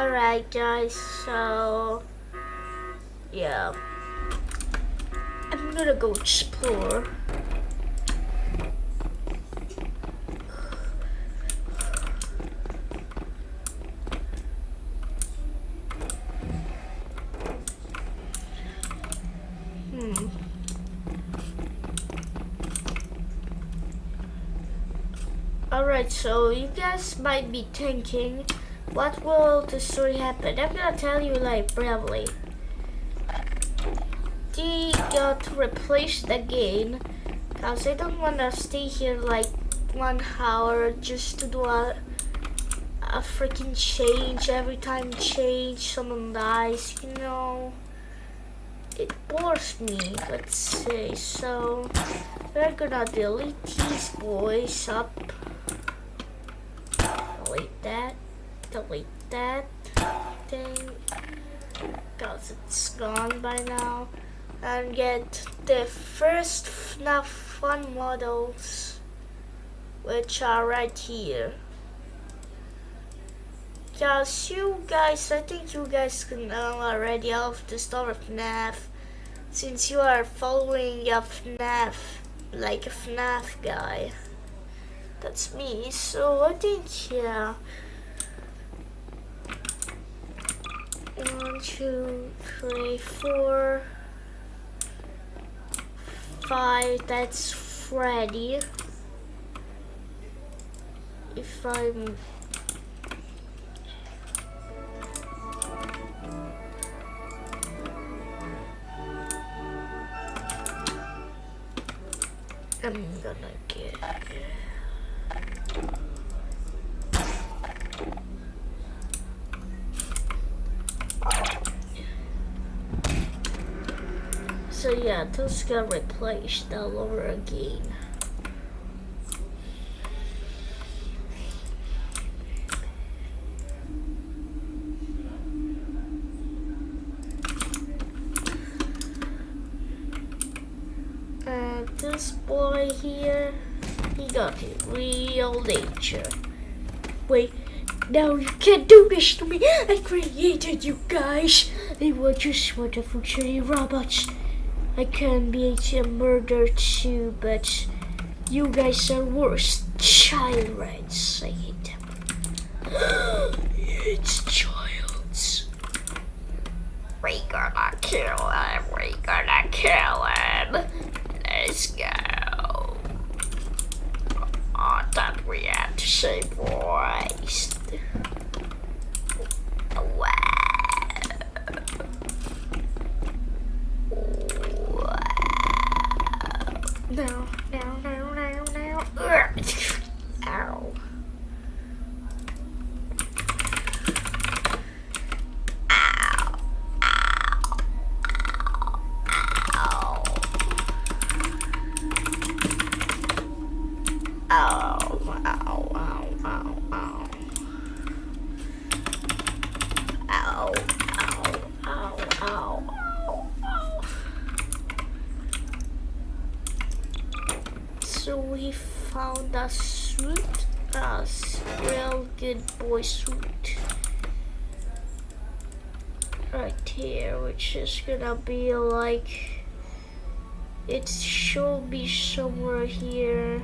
Alright guys, so yeah. I'm gonna go explore. Hmm. Alright, so you guys might be thinking, what will the story happen? I'm gonna tell you like briefly. They got replaced again, cause I don't wanna stay here like one hour just to do a, a freaking change. Every time change, someone dies, you know. It bores me, let's say. So, we're gonna delete these boys up delete that, delete that thing, because it's gone by now, and get the first FNAF fun models, which are right here. Because you guys, I think you guys can know already of the story of FNAF, since you are following a FNAF, like a FNAF guy that's me. So I think yeah. One, two, three, four, five. That's Freddy. If I'm I'm gonna get So yeah, those got replaced all over again. And this boy here, he got it real nature. Wait, no, you can't do this to me. I created you guys. They were just wonderful shitty robots. I can be a murder too, but you guys are worse. Child rights. I hate them. it's child's. We gonna kill him. We gonna kill him. Let's go. I thought we had to say boys. No, no, no, no, no. Ow. So we found a suit, a real good boy suit. Right here, which is gonna be like, it should be somewhere here.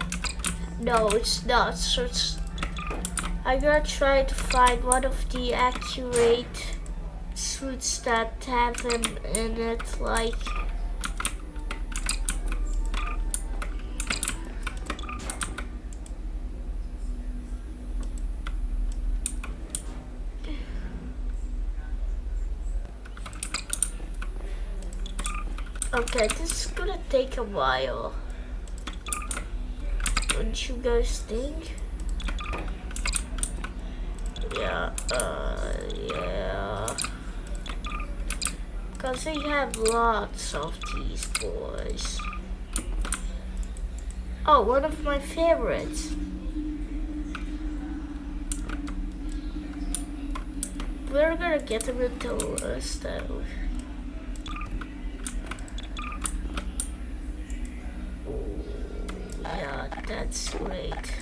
No, it's not, so it's, I'm gonna try to find one of the accurate suits that have him in it, like, Okay, this is gonna take a while. Don't you guys think? Yeah, uh, yeah. Cause they have lots of these boys. Oh, one of my favorites. We're gonna get them into us though. that's great.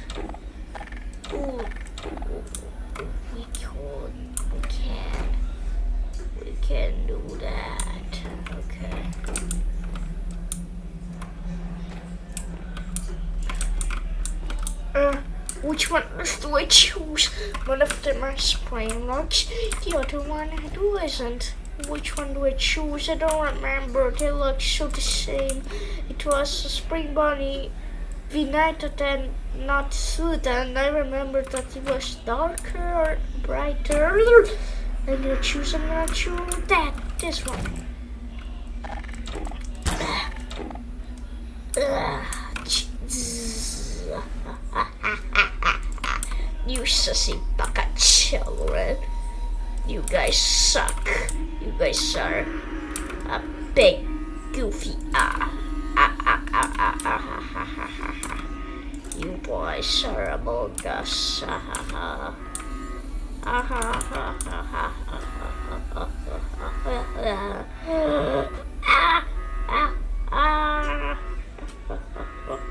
Ooh, we can, we can, we can do that. Okay. Uh, which one do I choose? One of them are spring locks, the other one who isn't. Which one do I choose? I don't remember. They look so the same. It was a spring bunny united and not suit and I remember that it was darker or brighter. And you gonna choose I'm choose that this one. You sussy bucket children. You guys suck. You guys are a big goofy ah ah ah ah ah ah. You boys are among us. Ah, ah, ah. Ah, ah, ah, ah, ah, ah, ah, ah. Ah,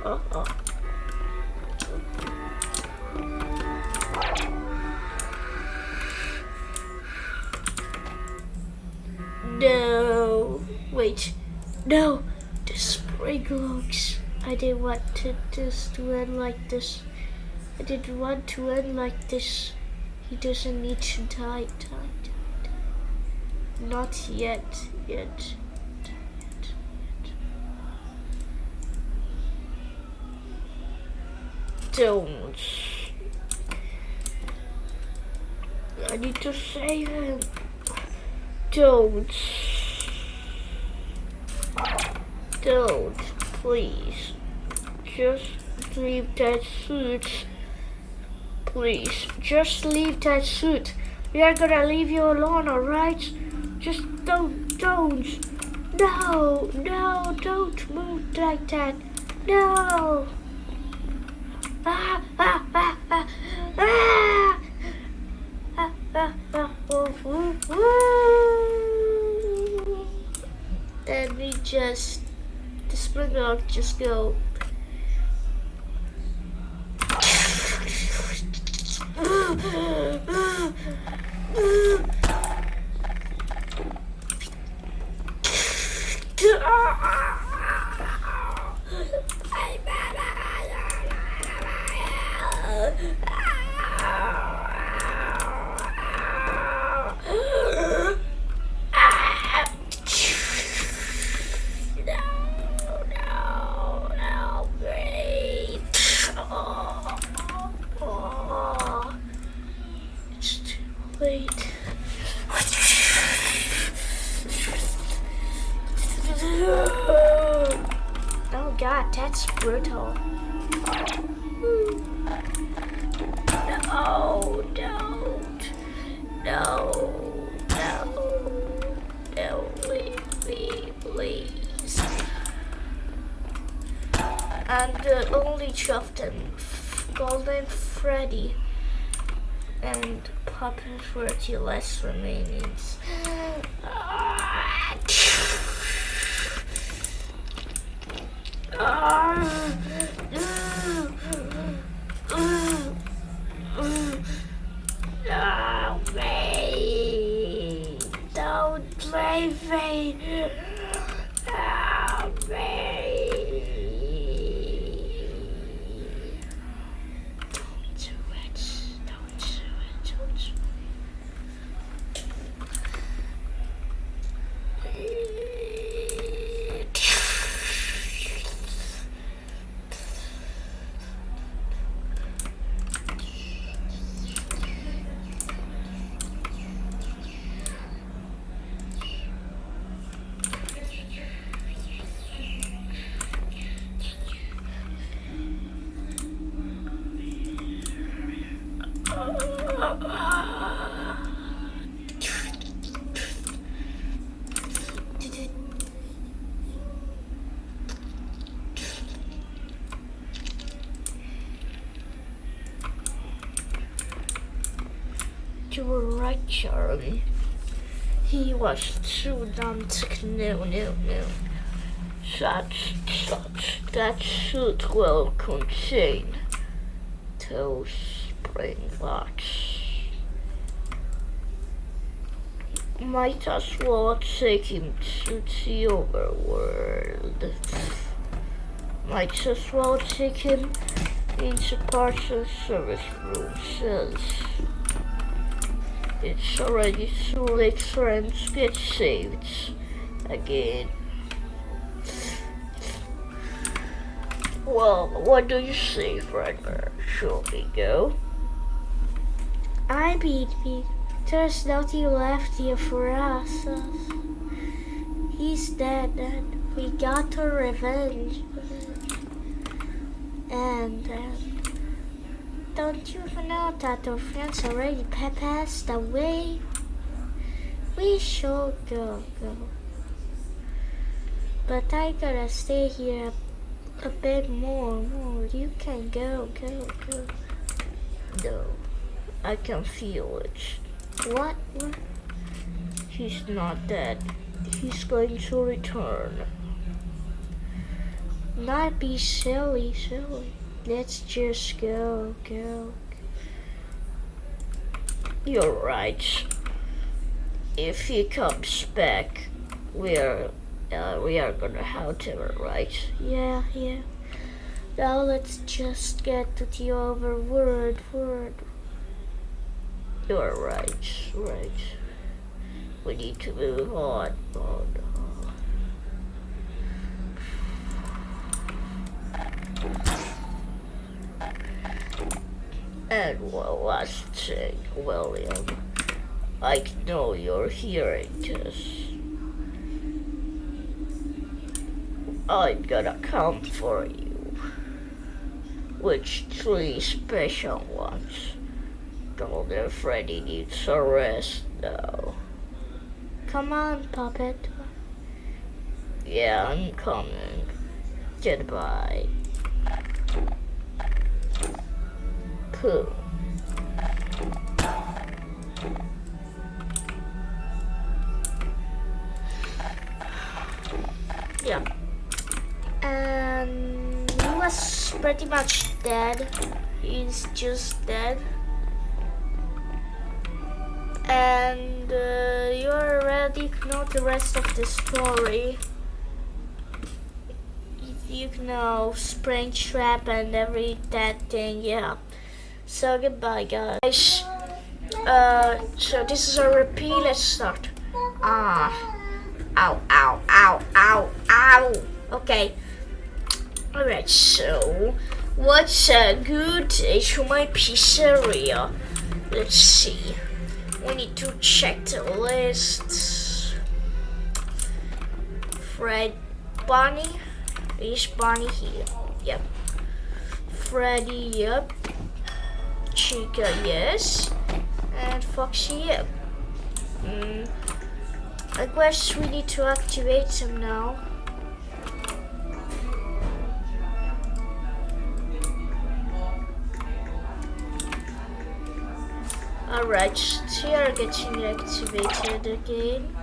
ah, ah. No, wait, no, the spring looks. I didn't want to, to end like this. I didn't want to end like this. He doesn't need to die, die, die, die. Not. Yet, yet. Don't. I need to save him. Don't. Don't, please. Just leave that suit. Please, just leave that suit. We are gonna leave you alone, alright? Just don't, don't. No, no, don't move like that. No. Ah, ah, ah, ah, ah. Ah, ah, ah, oh, oh. Then we just, dog just go. 40 less remaining. Charlie. He was too dumb to no, no, no. Such, such, that suit well contain those spring locks. Might as well take him to the overworld. Might as well take him into partial service room it's already too late friends get saved again. Well what do you say Fredbear shall we go. I beat me. There's nothing left here for us. He's dead and we got our revenge. And uh, don't you know that our friends already passed away? We should go, go. But I gotta stay here a, a bit more, more. You can go, go, go. no I can feel it What? what? he's not dead he's going to return Not be silly, silly. Let's just go, go. You're right. If he comes back, we are uh, we are gonna have him, right? Yeah, yeah. Now let's just get to the other word, word. You're right, right. We need to move on, on, And one last thing, William. I know you're hearing this. I'm gonna come for you. Which three special ones? Golden Freddy needs a rest now. Come on, puppet. Yeah, I'm coming. Goodbye. Pooh. Yeah. And he was pretty much dead. He's just dead. And uh, you already know the rest of the story. You know Springtrap and every that thing, yeah. So goodbye, guys. Uh, so this is a repeat. Let's start. Ah, ow, ow, ow, ow, ow. Okay. Alright, so what's a good my pizzeria? Let's see. We need to check the list. Fred Bonnie. Is Bonnie here? Yep. Freddy, yep. Chica, yes. And Foxy, yep. Mm. I guess we need to activate them now. Alright, they are getting activated again.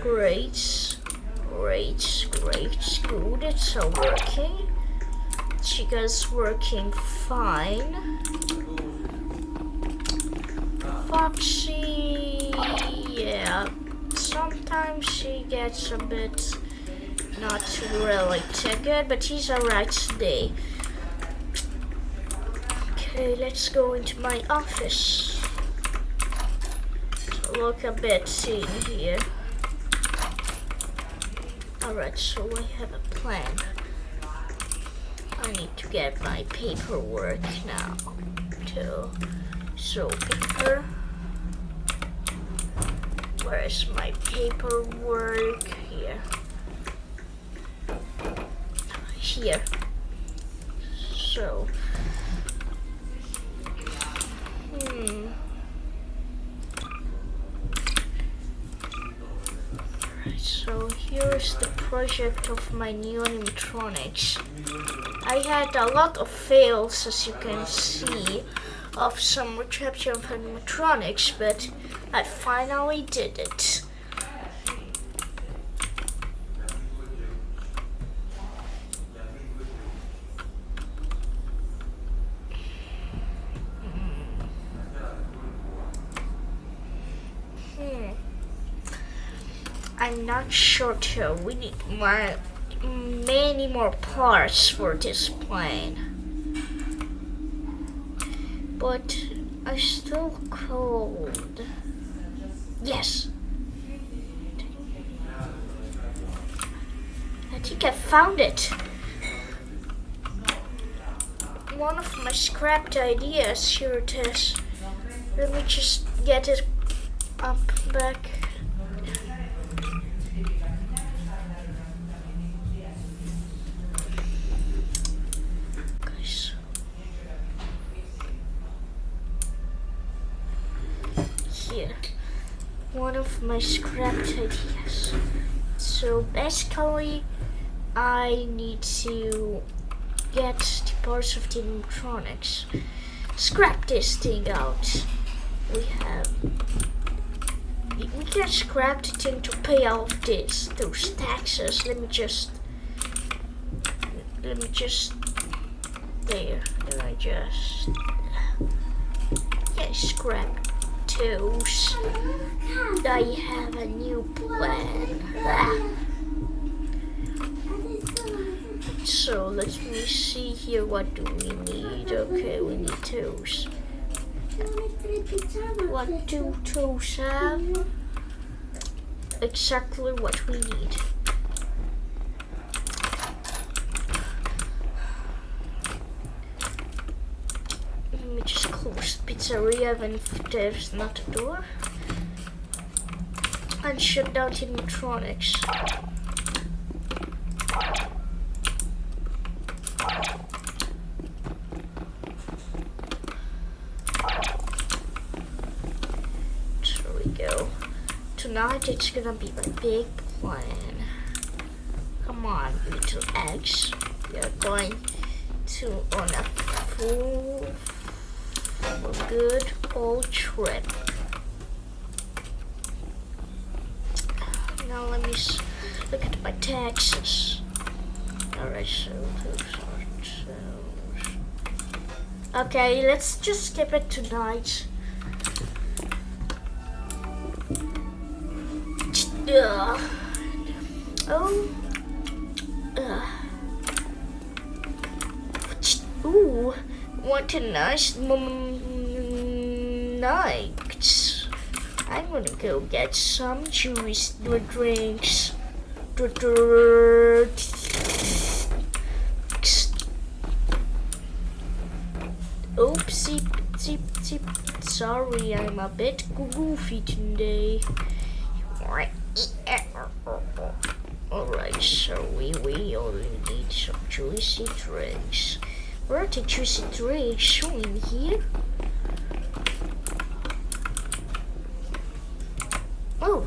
Great, great, great, good, it's all working. Chica's working fine. Foxy, yeah, sometimes she gets a bit not really too good, but she's alright today. Okay, let's go into my office. Look a bit in here. Alright, so I have a plan. I need to get my paperwork now. To so paper. Where is my paperwork? Here. Here. So. Hmm. So here's the project of my new animatronics. I had a lot of fails, as you can see, of some reception of animatronics, but I finally did it. Hmm. I'm not sure too. We need more, many more parts for this plane. but I'm still cold. Yes. I think I found it. One of my scrapped ideas. Here it is. Let me just get it up back. Guys. Here. One my scrapped ideas. So basically, I need to get the parts of the electronics. Scrap this thing out. We have. We can scrap the thing to pay off this those taxes. Let me just. Let me just. There. And I just. Yeah, scrap those. I have a new plan. So let me see here. What do we need? Okay, we need toes. What do toes have? Exactly what we need. Let me just pizzeria when there's not a door. And shut down the electronics. We go. Tonight it's gonna be a big plan. Come on, little eggs. We are going to on a full good old trip. Now let me look at my taxes. Alright, so those are those. Okay, let's just skip it tonight. Oh. What a nice night. I'm gonna go get some juice drinks. Oopsie, zip, zip. Sorry, I'm a bit goofy today. Alright, so we, we only need some juicy drinks. Where are the juicy drinks showing here? Oh,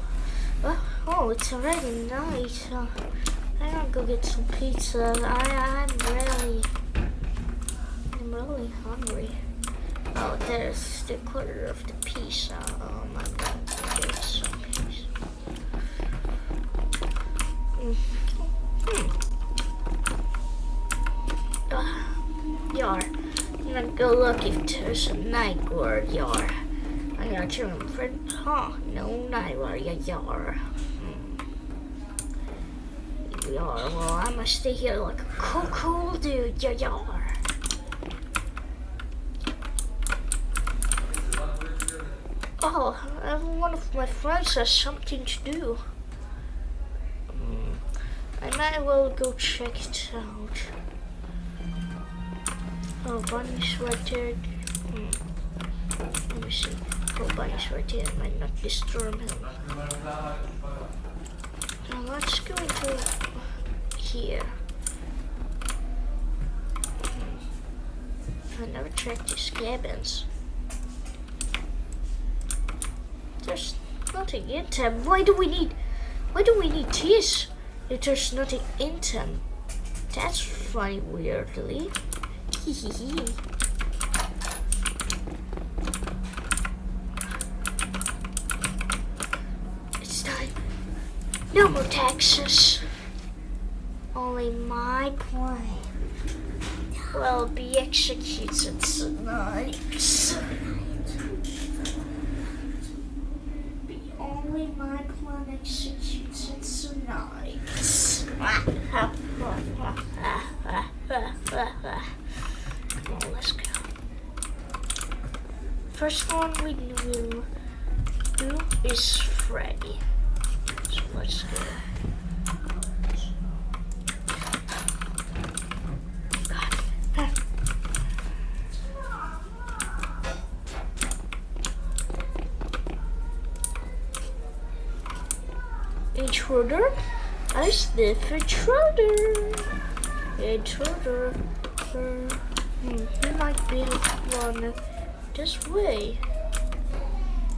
oh, oh it's already night. Uh, I'm gonna go get some pizza. I, I'm really, I'm really hungry. Oh, there's the quarter of the pizza. Um, I'm going to get some pizza. Mm. Hmm. Uh, yar. I'm gonna go look if there's a night guard yar. I'm gonna turn friend. Huh? No night guard ya yar. Hmm. Yar. Well, I'm gonna stay here like a cool, cool dude. Ya yar. Oh, uh, one of my friends has something to do. Mm, I might well go check it out. Oh, Bunny's right there. Hmm. Let me see. Oh, Bunny's right there. I might not disturb him. Now let's go into here. Hmm. I never checked these cabins. There's nothing in them. Why do we need? Why do we need this? If there's nothing in them. That's funny, weirdly. It's time. No more taxes. Only my plan will be executed tonight. Be only my plan executed tonight. Come on, let's go. First one we will do is Freddy. So let's go. Intruder? I sniff intruder. Intruder. Uh, he might be one this way.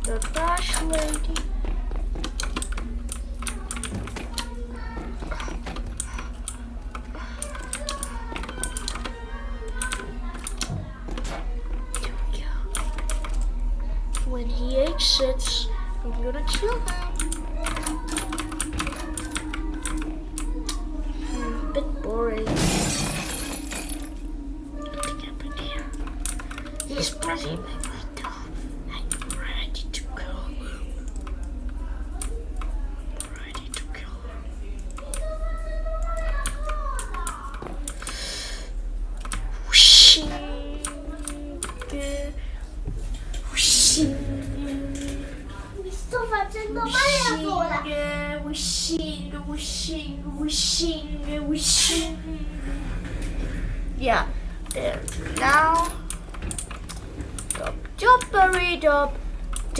The trash lady.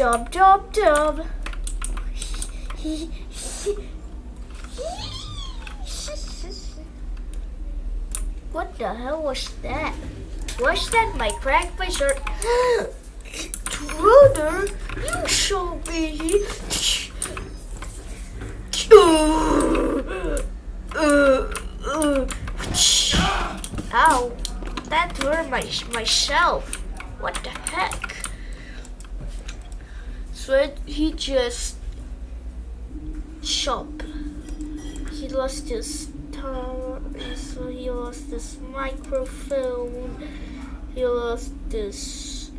Dub, dub, dub. What the hell was that? Was that my crack face or Brother, you show me. Ow, that hurt my, myself. What the heck? So he just shop. He lost his tower, so he lost his microphone. He lost his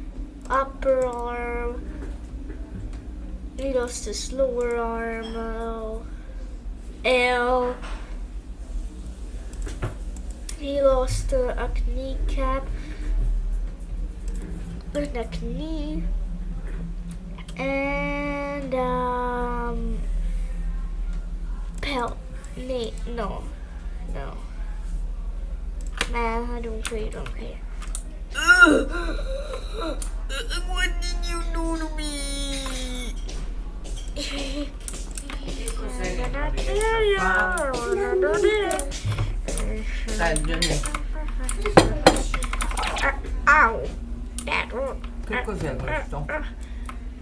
upper arm. He lost his lower arm. Oh. L. He lost uh, a kneecap and a knee and um pelt no no man I don't care don't care what did you do to me I'm gonna kill you. Dai, Ow! That hurt.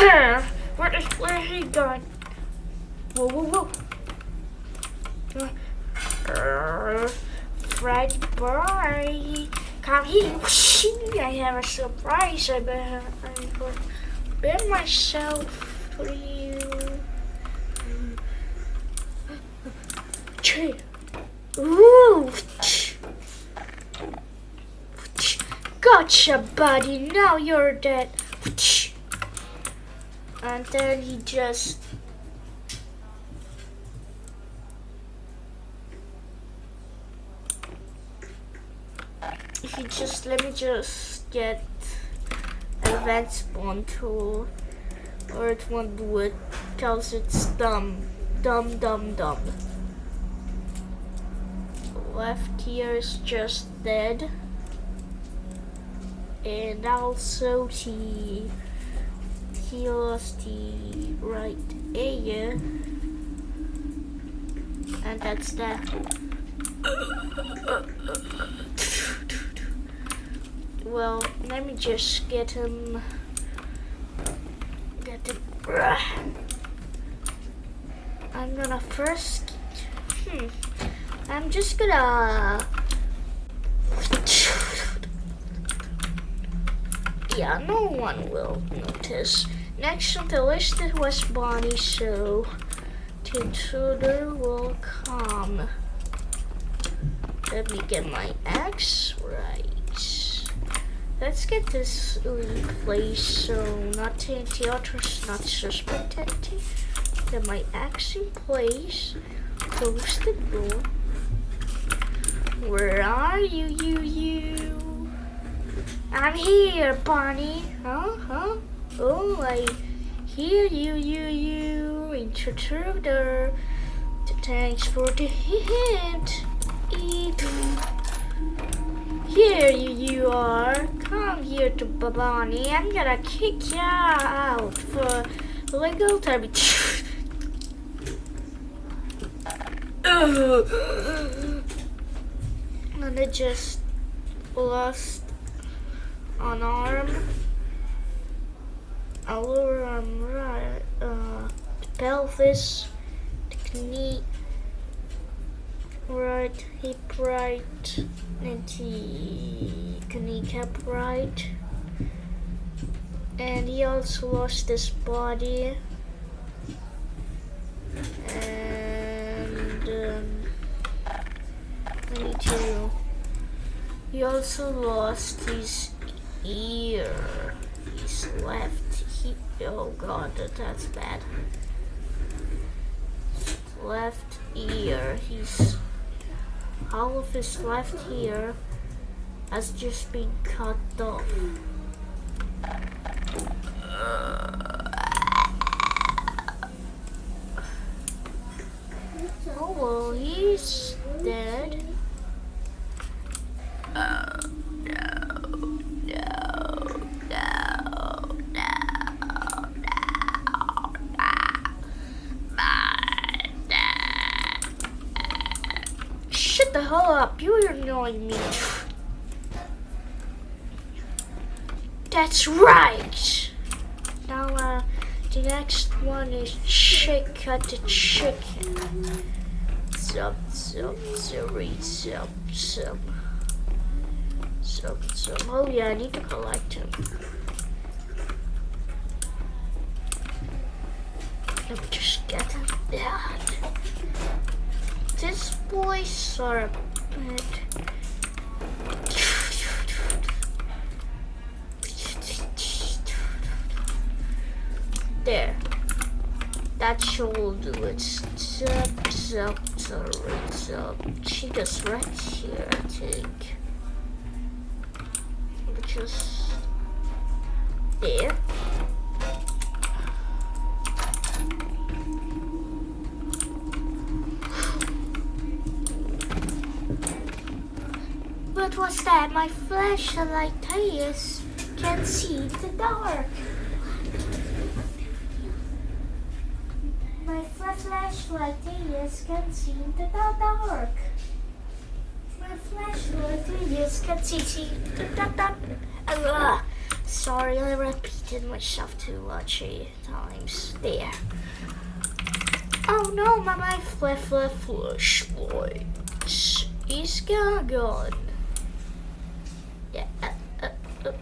Where is where is he going? Whoa, whoa, whoa. Uh, Freddy boy, come here. I have a surprise. I better prepare myself for you. Ooh. Gotcha, buddy. Now you're dead. And then he just. He just. Let me just get advanced spawn tool. Or it won't do it. Because it's dumb. Dumb, dumb, dumb. Left here is just dead. And also he lost the right ear. And that's that. Well, let me just get him. Get him. I'm gonna first. Hmm. I'm just gonna. yeah, no one will notice. Next on the list was Bonnie, so the intruder will come. Let me get my axe right. Let's get this in place so nothing the others not suspected. Get my axe in place. Close the door. Where are you, you, you? I'm here, Bonnie. Huh? Huh? Oh, I hear you, you, you. Intruder. Thanks for the hint. Eat. Here you, you are. Come here to Babani. I'm gonna kick you out for legal time. and I just lost an arm, a lower uh, pelvis, knee, right hip right, and kneecap right. And he also lost his body. And um, I need to. He also lost his ear. His left. Oh god, that, that's bad. Left ear. He's all of his left ear has just been cut off. Oh well, he's dead. Oh no, no, no, no, no, my dad. Shut the hell up, you're annoying me. That's right. Now, uh, the next one is chick cut the chicken. Sub, sub, sorry, sub, sub. Sub, sub. Oh yeah, I need to collect him. Let me just get him. Yeah. This boy's are a There. That should do it. Zap, zap. She goes right here, I think. Just there. What was that? My flashlight tires can see the dark. My flashlight tires can see in the dark. My flashlight tires can see in the dark. Ugh. Sorry, I repeated myself too much times. There. Oh no, my, my fla fla flashlight is gone. Yeah, uh, uh, uh,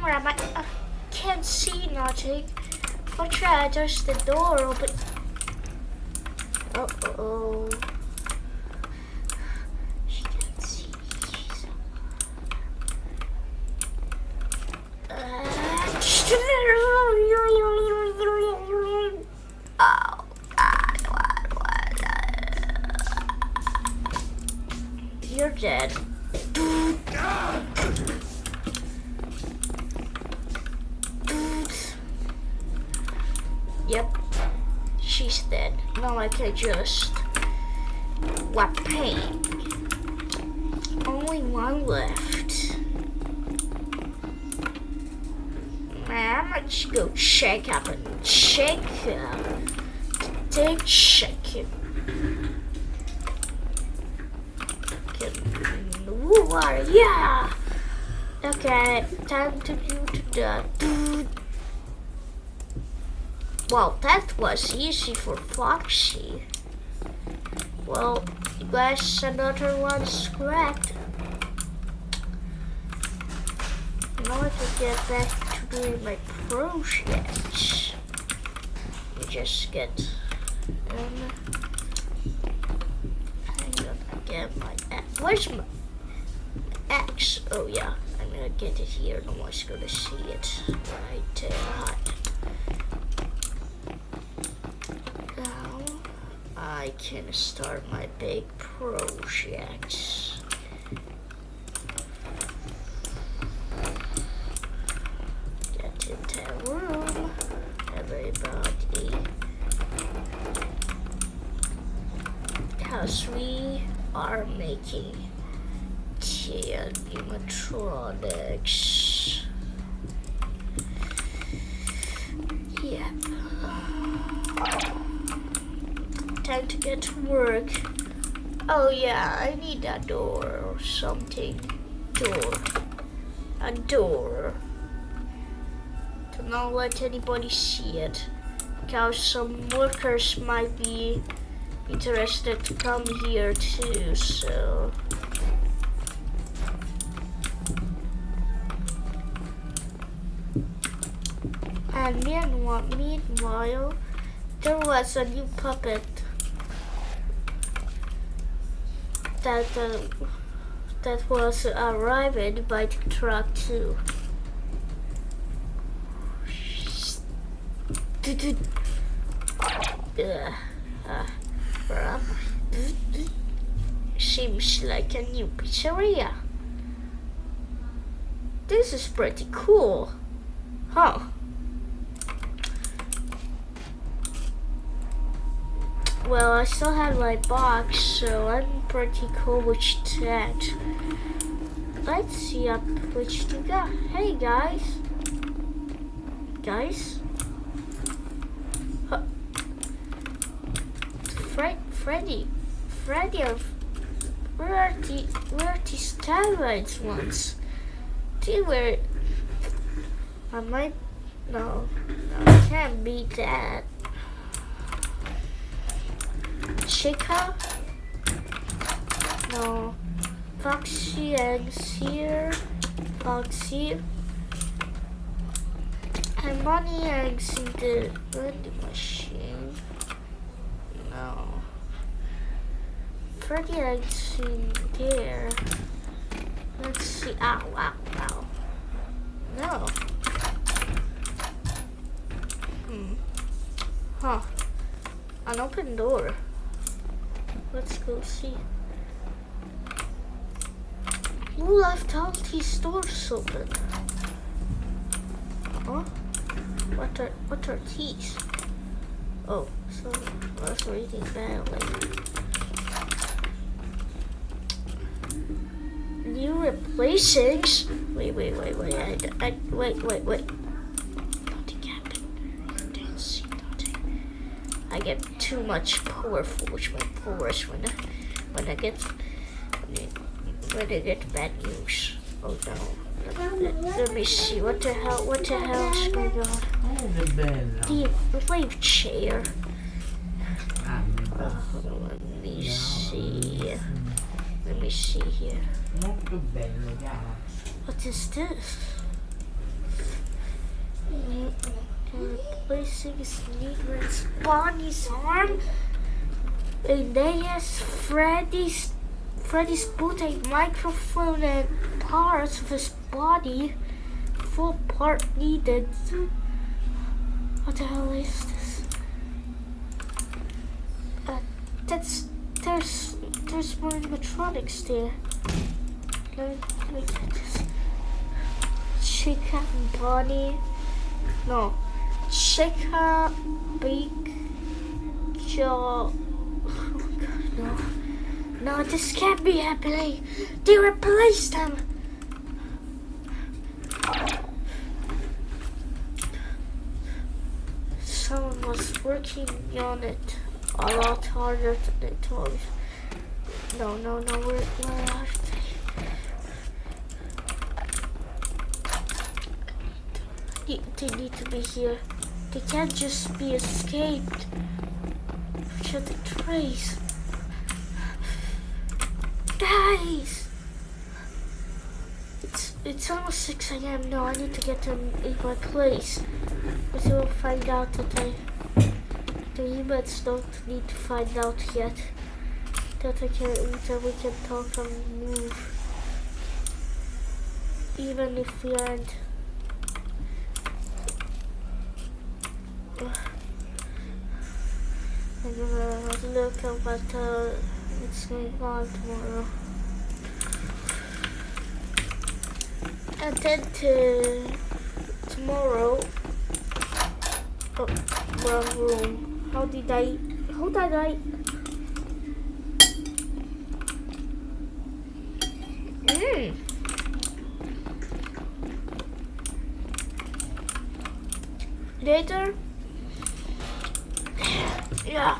where am I? Uh, can't see nothing. I'll try to touch the door open. Uh oh. She can't see. She's Oh God! What was that? You're dead. Yep, she's dead. Now I just what pain? Only one left. Man, let's go check up and check up. Take check. Water, yeah. Okay, time to do the. Well, that was easy for Foxy. Well, you guys another one's correct. Now I can get back to doing my projects. You just get um I'm gonna get my axe. Where's my axe? Oh yeah, I'm gonna get it here. No one's gonna see it right there. Now I can start my big project. Get into the room, everybody. Because we are making the animatronics. Yep. Time to get to work. Oh yeah, I need a door or something. Door. A door. To not let anybody see it. Because some workers might be interested to come here too, so. And meanwhile, meanwhile, there was a new puppet that uh, that was arrived by the truck too. Seems like a new pizzeria. This is pretty cool. Huh. Well, I still have my box, so I'm pretty cool with that. Let's see up which you got. Hey guys. Guys. Fred, Freddy, Freddy, are- where are the where the steroids ones? They were. I might. No, no, can't beat that. Chica? No. Foxy eggs here. Foxy. And money eggs in the vending machine. No. Freddy eggs in there. Let's see. Ow, ow, ow. No. Hmm. Huh. An open door. Let's go see. Who left all these doors open? Huh? What are what are these? Oh, so I was reading badly. New replacings? Wait, wait, wait, wait. I, I, wait, wait, wait. Nothing happened. I didn't see nothing. I get too much powerful which my powers when I, when I get when I get bad news. Oh no. Let, let- let me see. What the hell? What the hell is going on? The wave chair. Uh, let me see. Let me see here. What is this? Replacing Sneaker's Bonnie's arm. Aeneas Freddy's Freddy's put a microphone and parts of his body. Full part needed. What the hell is this? Uh, that's there's there's more animatronics there. Let me, let me this. Chica Bonnie. No. Chicken Big Jaw. Oh my god, no. No, this can't be happening. They replaced them. Someone was working on it a lot harder than they told. No, no, no, where, where are they? They, they need to be here. They can't just be escaped. Should the trace? Guys! It's it's almost 6 a.m. No, I need to get to my place. We'll find out that I, the humans don't need to find out yet. That I can, that we can talk and move. Even if we aren't. I'm gonna look at what uh, it's gonna go on tomorrow. And then to tomorrow. Oh, wrong room. How did I? How did I? Mm. Later. Yeah.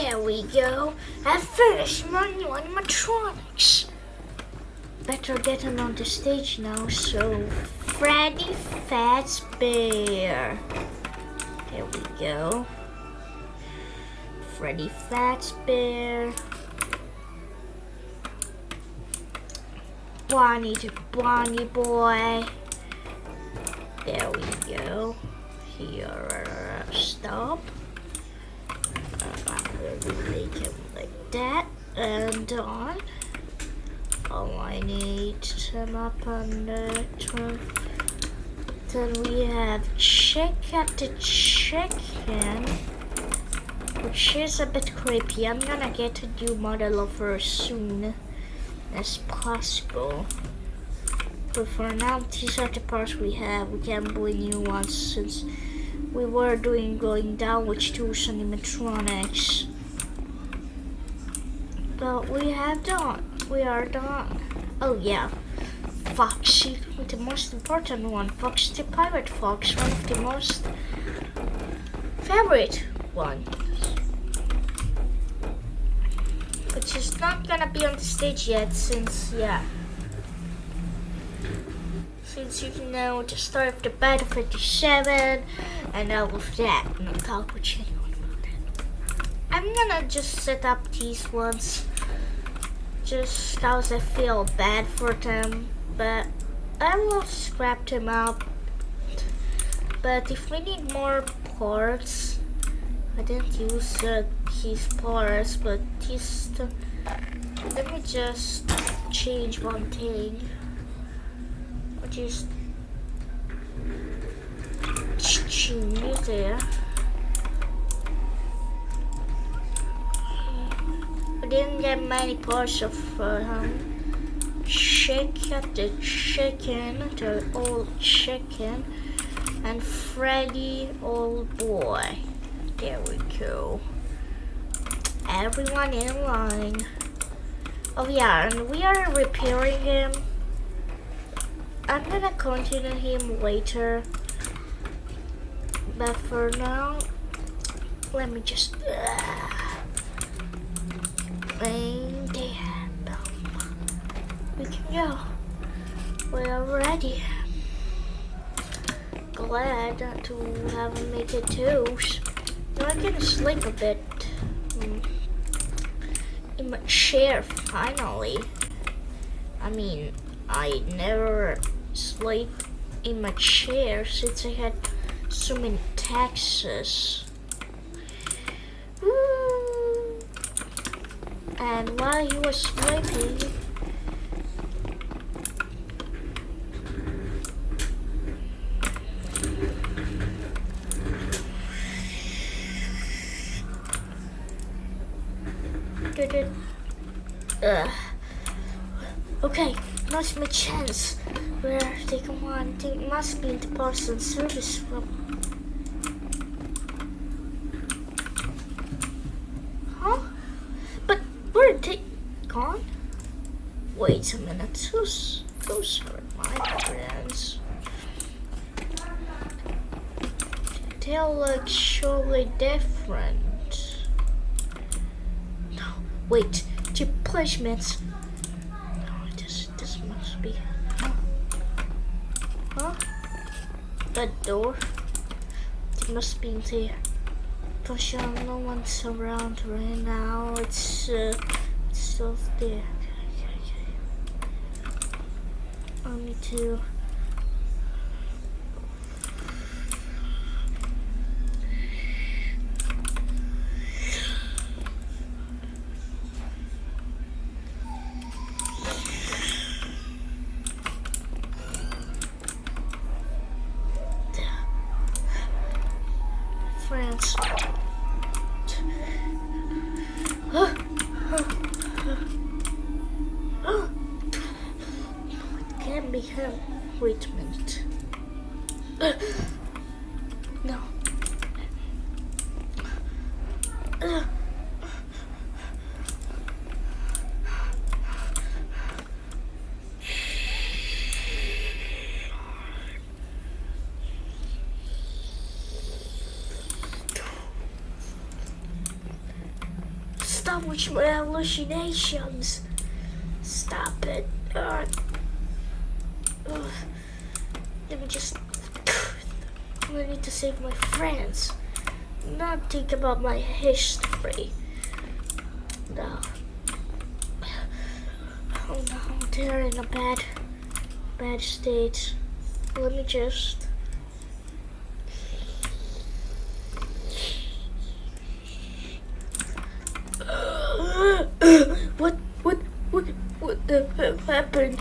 There we go. I finished my new animatronics. Better get him on the stage now. So, Freddy Fazbear. There we go. Freddy Fazbear. Bonnie to Bonnie Boy. There we go. Here, stop. Like that and on. Oh, I need him up on the turn. Then we have Chica the chicken, which is a bit creepy. I'm gonna get a new model of her soon as possible. But for now, these are the parts we have. We can buy new ones since we were doing going down with two animatronics. But we have done. We are done. Oh yeah. Foxy, the most important one. Foxy the Pirate Fox, one of the most favorite one. But she's not gonna be on the stage yet since, yeah. Since you know the start of the Battle 57 and all of that. And I'll talk with that. I'm gonna just set up these ones just cause I feel bad for them. But I will scrap them out. But if we need more parts, I didn't use uh, these parts, but these. let me just change one thing. Which is change there. Didn't get many parts of uh, um, Chica the chicken, the old chicken, and Freddy old boy. There we go. Everyone in line. Oh yeah, and we are repairing him. I'm gonna continue him later. But for now, let me just... Uh, we can go. We're ready. Glad to have make it too. Now I can sleep a bit mm, in my chair finally. I mean, I never sleep in my chair since I had so many taxes. And while he was sleeping, uh, okay, now's my chance. Where they come on, they must be in the parcel service room. Wait a minute, who's, those are my friends. They look surely different. No, wait, the placements. No, this, this must be, huh? That door, it must be in there. Because uh, no one's around right now. It's uh, it's still there. Okay, okay, okay. I need to. With my hallucinations. Stop it. Uh, let me just. I need to save my friends. Not think about my history. No. Oh no, they're in a bad, bad state. Let me just. what, what, what, what the hell happened?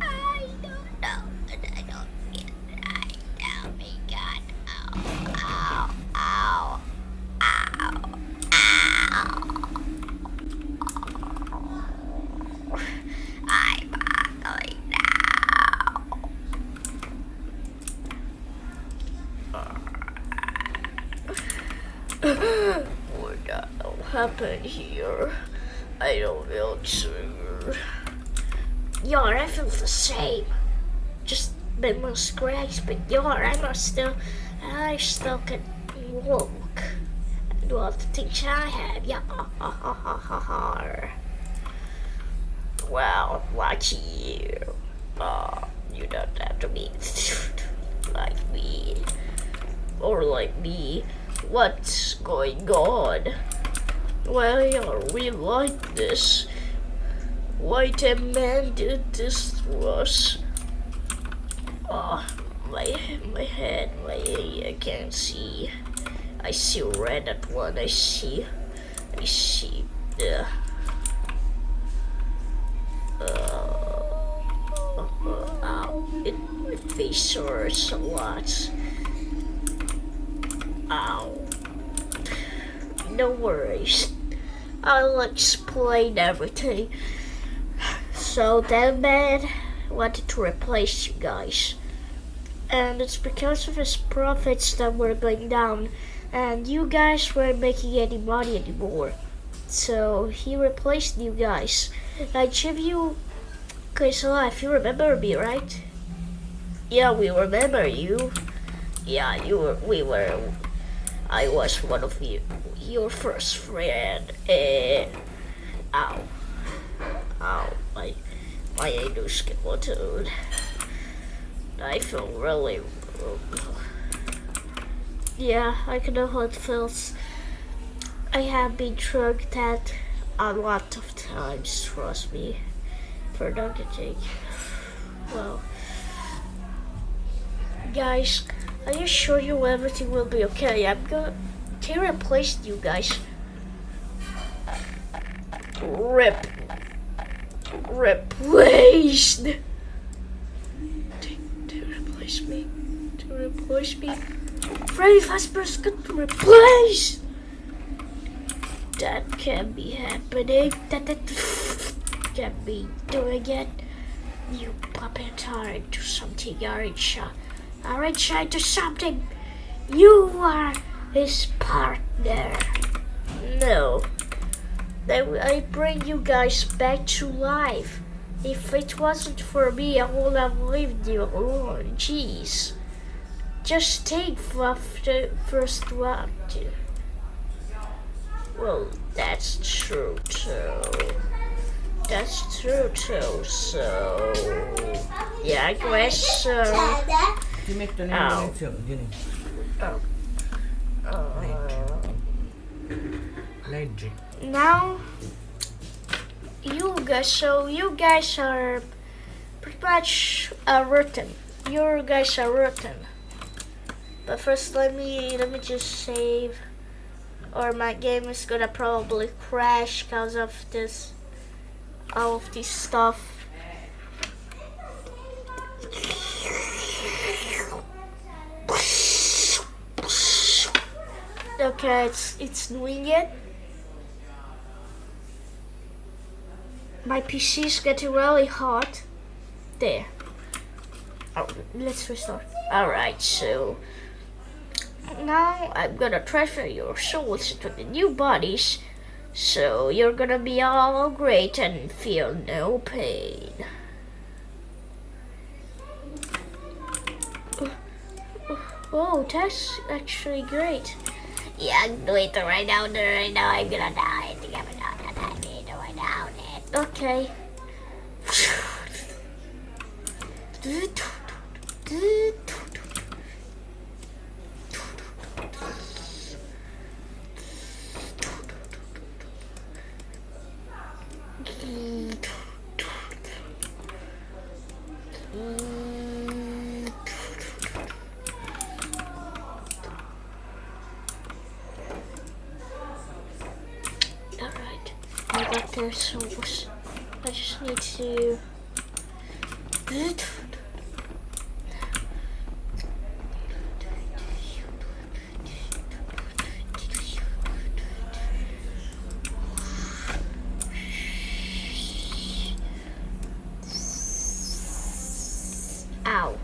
I don't know, and I don't get it. I tell me, God. Ow, ow, ow, ow, ow. I'm ugly now. what the hell happened here? I don't feel sure. Yeah, I feel the same. Just bit more scratch, but yeah, I'm still, I still can walk. Do all the things I have. Yeah, ha ha ha ha ha ha. Well, watch you. Uh, you don't have to be like me. Or like me. What's going on? Why are we like this? Why did man did this to us. Oh, my, my head, my, I can't see. I see red at one, I see, I see, uh, uh, ow, it, my face hurts a lot. Ow. No worries. I'll explain everything. So that man wanted to replace you guys. And it's because of his profits that were going down. And you guys weren't making any money anymore. So he replaced you guys. I give you Okay, so if you remember me, right? Yeah, we remember you. Yeah, you were we were I was one of you your first friend. Eh, ow. Ow. My my endoskeleton. I feel really Yeah, I can know how it feels. I have been drugged that a lot of times, trust me. For not to. Well, guys, are you sure you everything will be okay? I'm gonna can replace you guys. Rip. Replaced. To, to replace me. To replace me. Freddy Fazbear's got to replace. That can't be happening. That, that can't be doing it. You puppet are into something, aren't you? Aren't you into something? You are his partner. No. Then I bring you guys back to life. If it wasn't for me, I would have left you alone. Jeez. Just take the first one. Well, that's true too. That's true too, so... Yeah, I guess so. Chứ mét cho nên Ow. lên trưởng chứ này. Oh. Uh, Leggi. now you guys so you guys are pretty much uh, rotten you guys are rotten but first let me let me just save or my game is gonna probably crash because of this all of this stuff okay it's it's doing it my PC is getting really hot. There. Oh, let's restart. Alright, so now I'm gonna transfer your souls into the new bodies. So you're gonna be all great and feel no pain. Oh, that's actually great. Yeah, I'm doing it right now, right now. I'm gonna die. I think I'm gonna die. I'm gonna die now. Okay. Alright, Got their souls. I just need to. Ow.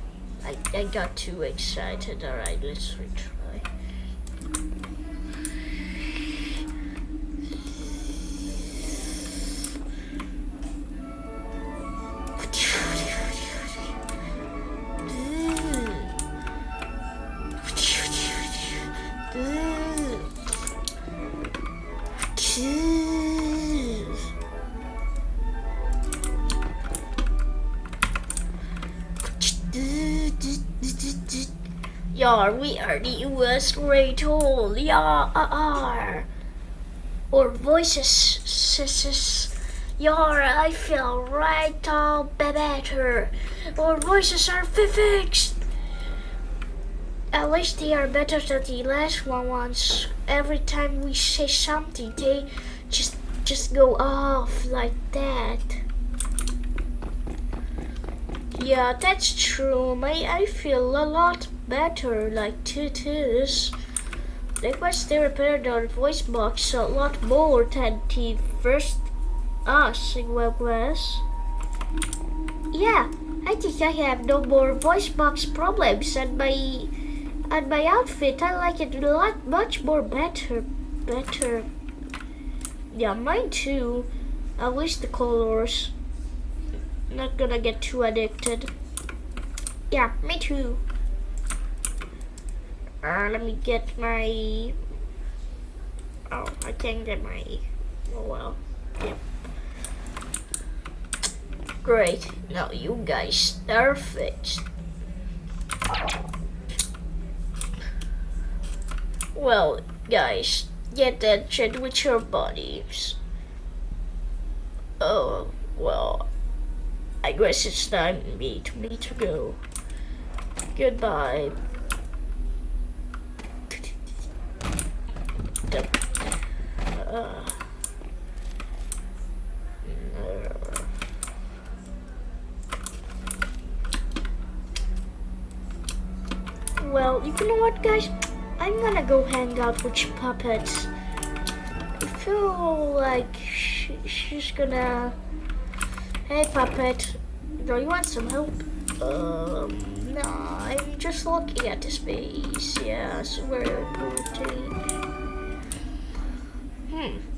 I, I got too excited. Alright, let's retry. The US Great Hall. Yar. Or voices. Yar, I feel right all better. Our voices are fixed. At least they are better than the last one ones. Every time we say something, they just just go off like that. Yeah, that's true. My I feel a lot better like tutus. Likewise, they repaired our voice box a lot more than the first us in WebOS. Yeah, I think I have no more voice box problems and my and my outfit I like it a lot much more better better. Yeah, mine too. At least the colors. Not gonna get too addicted. Yeah, me too. Uh, let me get my. Oh, I can't get my. Oh well. Yep. Great. Now you guys are fixed. Well, guys, get that shit with your bodies. Oh, well, I guess it's time for me to me to go. Goodbye. Uh, well, you know what, guys? I'm gonna go hang out with puppets. I feel like sh she's gonna. Hey, puppet. Do you want some help? Um, no, I'm just looking at the space. Yeah, it's very pretty. Hmm.